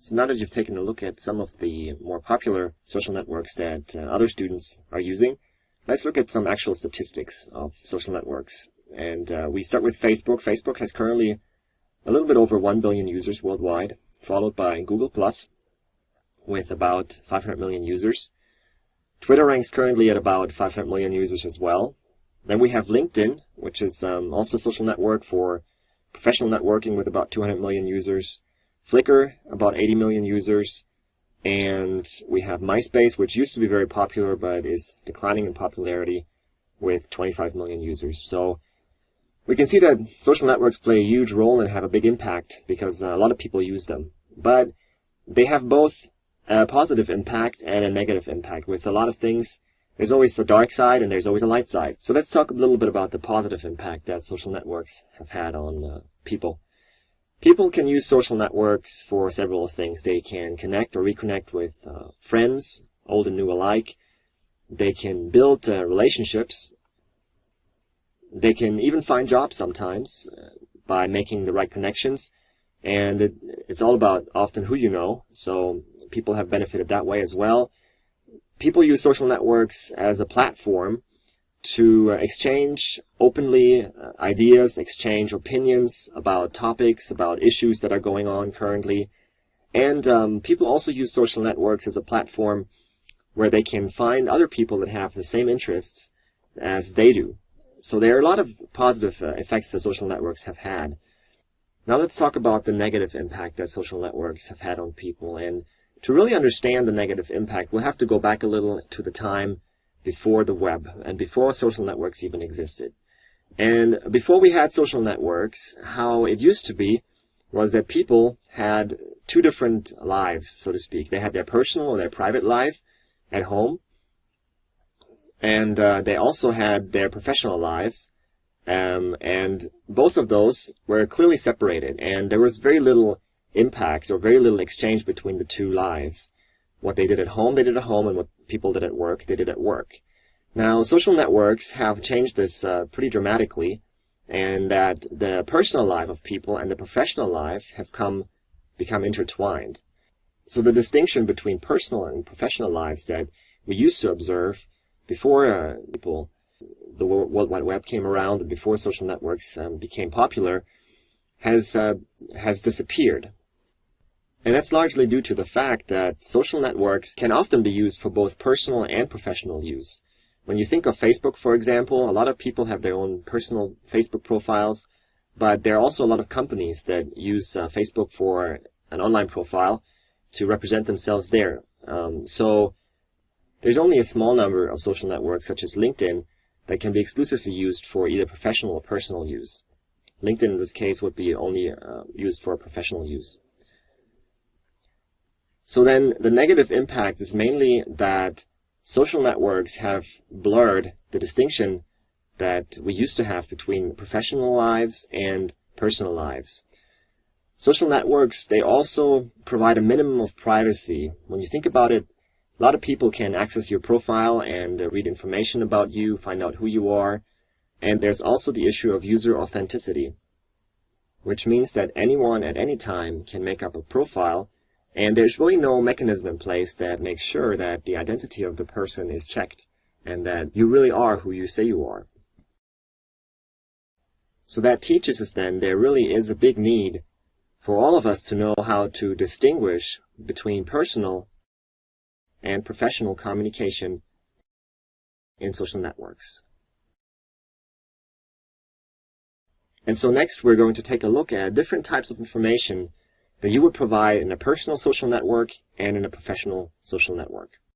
So now that you've taken a look at some of the more popular social networks that uh, other students are using, let's look at some actual statistics of social networks. And uh, we start with Facebook. Facebook has currently a little bit over 1 billion users worldwide, followed by Google Plus with about 500 million users. Twitter ranks currently at about 500 million users as well. Then we have LinkedIn, which is um, also a social network for professional networking with about 200 million users. Flickr, about 80 million users. And we have MySpace, which used to be very popular, but is declining in popularity with 25 million users. So we can see that social networks play a huge role and have a big impact because a lot of people use them. But they have both a positive impact and a negative impact. With a lot of things, there's always a dark side and there's always a light side. So let's talk a little bit about the positive impact that social networks have had on uh, people. People can use social networks for several things. They can connect or reconnect with uh, friends, old and new alike. They can build uh, relationships. They can even find jobs sometimes uh, by making the right connections. And it, it's all about often who you know. So people have benefited that way as well. People use social networks as a platform to uh, exchange openly uh, ideas, exchange opinions about topics, about issues that are going on currently. And um, people also use social networks as a platform where they can find other people that have the same interests as they do. So there are a lot of positive uh, effects that social networks have had. Now let's talk about the negative impact that social networks have had on people. And to really understand the negative impact, we'll have to go back a little to the time before the web and before social networks even existed. And before we had social networks, how it used to be was that people had two different lives, so to speak. They had their personal or their private life at home, and uh, they also had their professional lives, um, and both of those were clearly separated, and there was very little impact or very little exchange between the two lives. What they did at home, they did at home, and what people did at work, they did at work. Now, social networks have changed this uh, pretty dramatically, and that the personal life of people and the professional life have come become intertwined. So the distinction between personal and professional lives that we used to observe before uh, people, the World Wide Web came around and before social networks um, became popular, has uh, has disappeared. And that's largely due to the fact that social networks can often be used for both personal and professional use. When you think of Facebook, for example, a lot of people have their own personal Facebook profiles, but there are also a lot of companies that use uh, Facebook for an online profile to represent themselves there. Um, so there's only a small number of social networks, such as LinkedIn, that can be exclusively used for either professional or personal use. LinkedIn, in this case, would be only uh, used for professional use. So then the negative impact is mainly that social networks have blurred the distinction that we used to have between professional lives and personal lives. Social networks, they also provide a minimum of privacy. When you think about it, a lot of people can access your profile and read information about you, find out who you are. And there's also the issue of user authenticity, which means that anyone at any time can make up a profile and there's really no mechanism in place that makes sure that the identity of the person is checked and that you really are who you say you are. So that teaches us then there really is a big need for all of us to know how to distinguish between personal and professional communication in social networks. And so next we're going to take a look at different types of information that you would provide in a personal social network and in a professional social network.